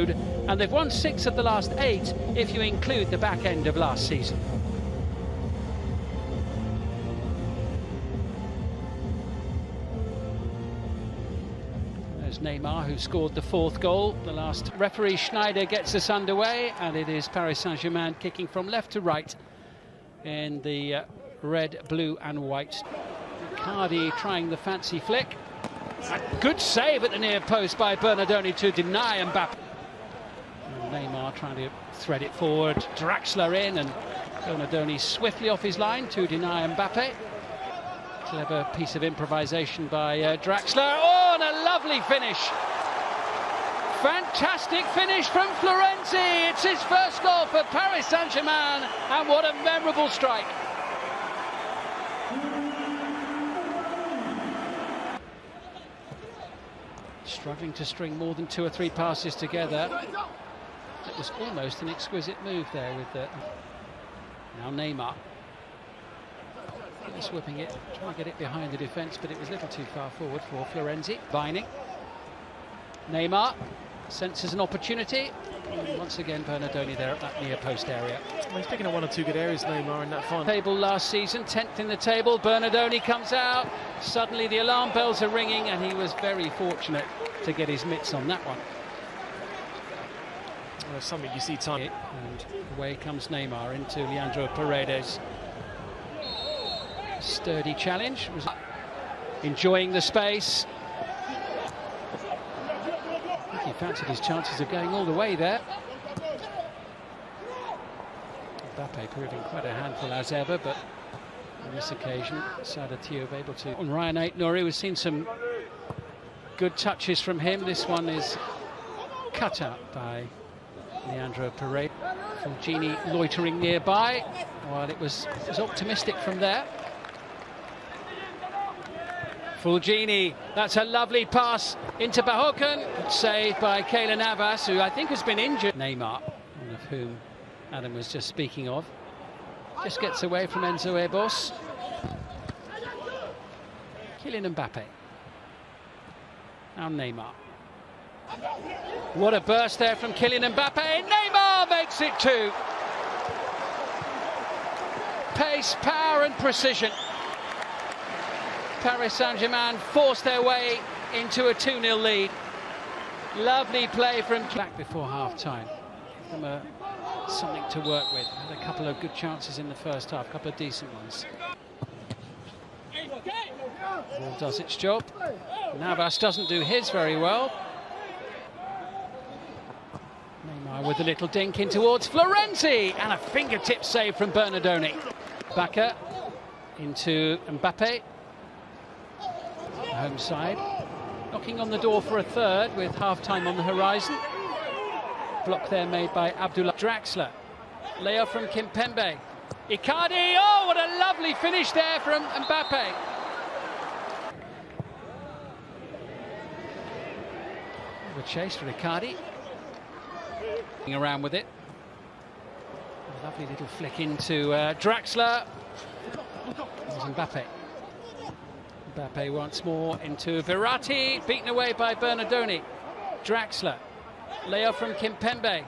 And they've won six of the last eight if you include the back end of last season. There's Neymar who scored the fourth goal. The last referee Schneider gets us underway and it is Paris Saint-Germain kicking from left to right in the uh, red, blue and white. Cardi trying the fancy flick. A good save at the near post by Bernardoni to deny Mbappe. Trying to thread it forward. Draxler in and Donadoni swiftly off his line to deny Mbappe. Clever piece of improvisation by uh, Draxler. Oh, and a lovely finish. Fantastic finish from Florenzi. It's his first goal for Paris Saint-Germain. And what a memorable strike. Struggling to string more than two or three passes together. It was almost an exquisite move there with the... Now Neymar. Just whipping it, trying to get it behind the defence, but it was a little too far forward for Florenzi. Vining. Neymar senses an opportunity. And once again, Bernardoni there at that near post area. Well, he's picking up one or two good areas, Neymar, in that final. Table last season, 10th in the table. Bernardoni comes out. Suddenly the alarm bells are ringing, and he was very fortunate to get his mitts on that one. Well, something you see time. And away comes Neymar into Leandro Paredes. Sturdy challenge. Enjoying the space. He fancied his chances of going all the way there. Mbappe proving quite a handful as ever, but on this occasion, Sada Thioub able to. On Rayan Aït-Nouri, we've seen some good touches from him. This one is cut out by Leandro Paredes. Fulgini loitering nearby. While it was, it was optimistic from there. Fulgini, that's a lovely pass into Bahoken. Saved by Keylor Navas, who I think has been injured. Neymar, one of whom Adam was just speaking of. Just gets away from Enzo Ebosse. Kylian Mbappe. Now Neymar. What a burst there from Kylian Mbappe. Neymar makes it two. Pace, power and precision. Paris Saint-Germain forced their way into a 2-0 lead. Lovely play from back before half-time. A, uh, something to work with. Had a couple of good chances in the first half, a couple of decent ones. Does its job. Navas doesn't do his very well. Neymar with a little dink in towards Florenzi and a fingertip save from Bernardoni. Bakker into Mbappe. Home side. Knocking on the door for a third with half-time on the horizon. Block there made by Abdullah Draxler. Layoff from Kimpembe. Icardi, oh, what a lovely finish there from Mbappe. The chase for Icardi. Around with it. Lovely little flick into uh, Draxler. There's Mbappe. Mbappe once more into Verratti, beaten away by Bernardoni. Draxler, layoff from Kimpembe.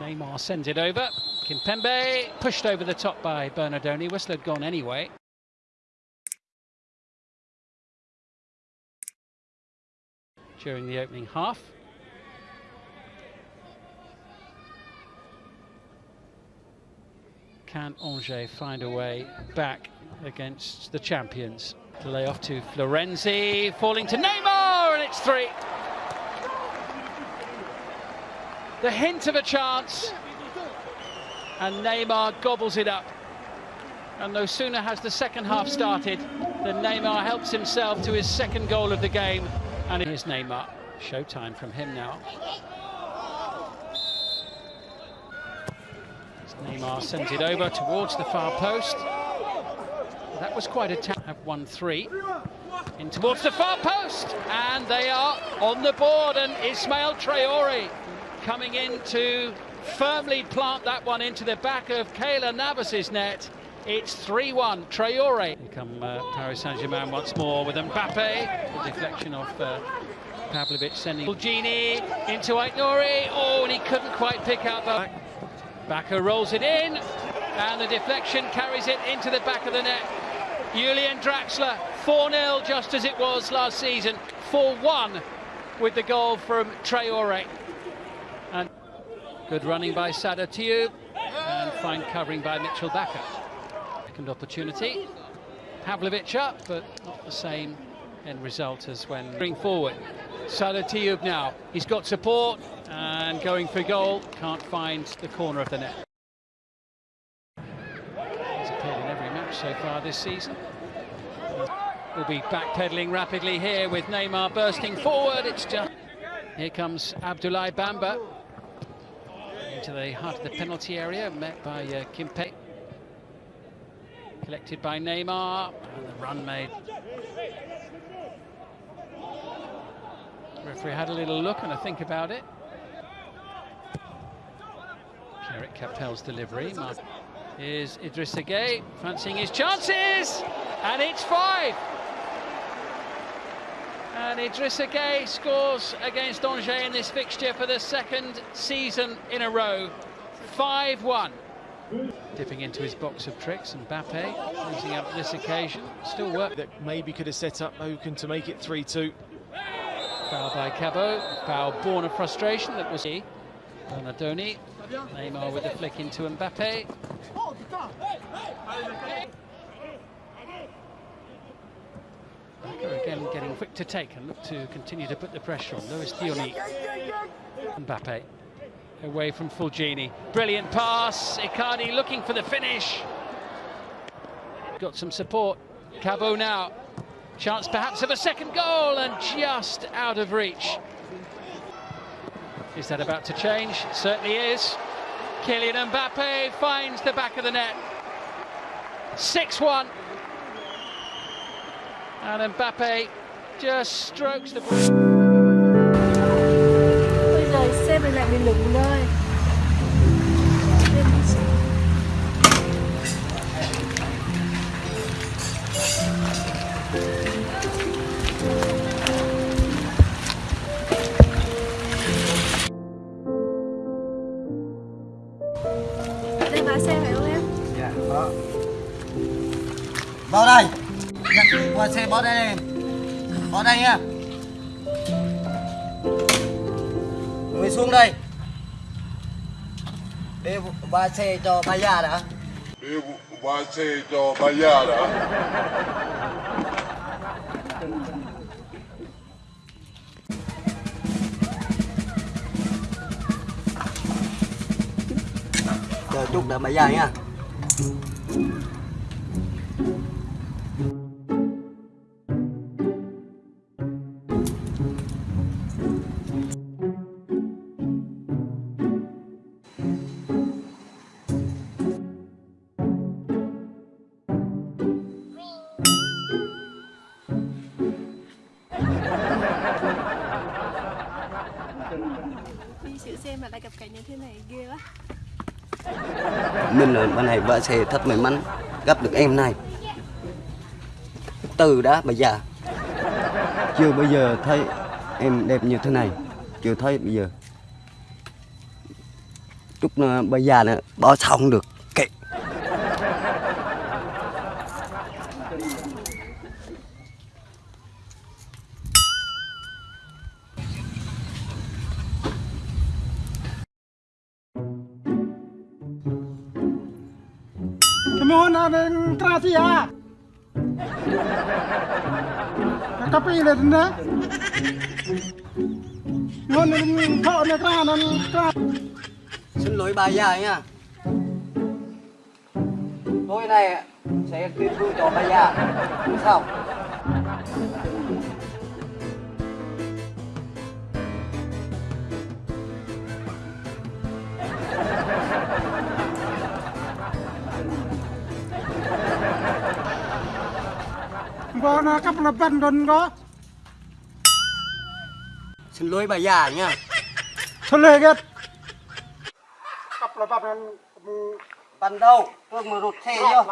Neymar sends it over. Kimpembe pushed over the top by Bernardoni. Whistle had gone anyway. During the opening half. Can Angers find a way back against the champions? To lay off to Florenzi, falling to Neymar, and it's three. The hint of a chance, and Neymar gobbles it up. And no sooner has the second half started than Neymar helps himself to his second goal of the game. And here's Neymar. Showtime from him now. Neymar sends it over towards the far post. That was quite a tap. Have won three. In towards the far post. And they are on the board. And Ismael Traore coming in to firmly plant that one into the back of Keylor Navas's net. It's 3-1. Traore. Here come uh, Paris Saint-Germain once more with Mbappe. The deflection of uh, Pavlovic sending Gini into Aït-Nouri. Oh, and he couldn't quite pick out the. Bakker rolls it in, and the deflection carries it into the back of the net. Julian Draxler, 4 0, just as it was last season. 4 1 with the goal from Traore. And good running by Sada Thioub, and fine covering by Mitchel Bakker. Second opportunity. Pavlovic up, but not the same end result as when forward. Sada Thioub now. He's got support and going for goal. Can't find the corner of the net. He's appeared in every match so far this season. We'll be backpedaling rapidly here with Neymar bursting forward. It's just here comes Abdoulaye Bamba into the heart of the penalty area, met by uh, Kimpe. Collected by Neymar, and the run made. Referee had a little look and a think about it. Pierrick Capelle's delivery. Mark. Here's Idrissa Gueye, fancying his chances, and it's five. And Idrissa Gueye scores against Angers in this fixture for the second season in a row. 5-1. Dipping into his box of tricks, and Mbappe losing out on this occasion. Still work. That maybe could have set up Oaken to make it 3-2. Foul by Cabot. Foul born of frustration. That was he. Donadoni. Neymar with a flick into Mbappe. Again getting quick to take and look to continue to put the pressure on. Luis Dioni. Mbappe away from Fulgini. Brilliant pass. Icardi looking for the finish. Got some support. Cabot now. Chance perhaps of a second goal and just out of reach. Is that about to change? Certainly is. Kylian Mbappe finds the back of the net. 6-1. And Mbappe just strokes the ball. Bán xe phải không em? Dạ, có. Vào đây. Nhận qua xe bỏ đây em. Bỏ đây nha. Người xuống đây. Để qua xe cho bà già đã. Để qua xe cho bà già đã. Chút đợi mấy giờ nha. Đi sửa xe mà lại gặp cảnh như thế này, ghê quá mình là bên này vợ xe thật may mắn gặp được em này. Từ đã bây giờ Chưa bây giờ thấy em đẹp như thế này. Chưa thấy bây giờ. Lúc bây giờ là bỏ xong không được. Ngon yang kau nak kerana kerana. Xin lỗi bà già nha. Tối nay sẽ tuyên vui cho bà già. sao có nó cấp lập văn đơn có, Xin lỗi bà già nha. Xin lê ghét. Cấp lập văn Văn đâu, tôi mà rụt xe vô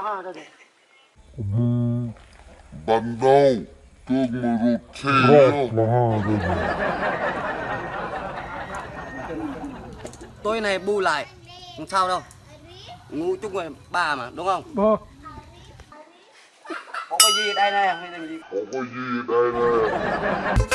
Văn đâu, tôi mà rụt xe vô Tôi này bu lại, không sao đâu. Ngủ chung với bà mà, đúng không? Bơ ผมก็ยีได้แน่ผมก็ยีได้แน่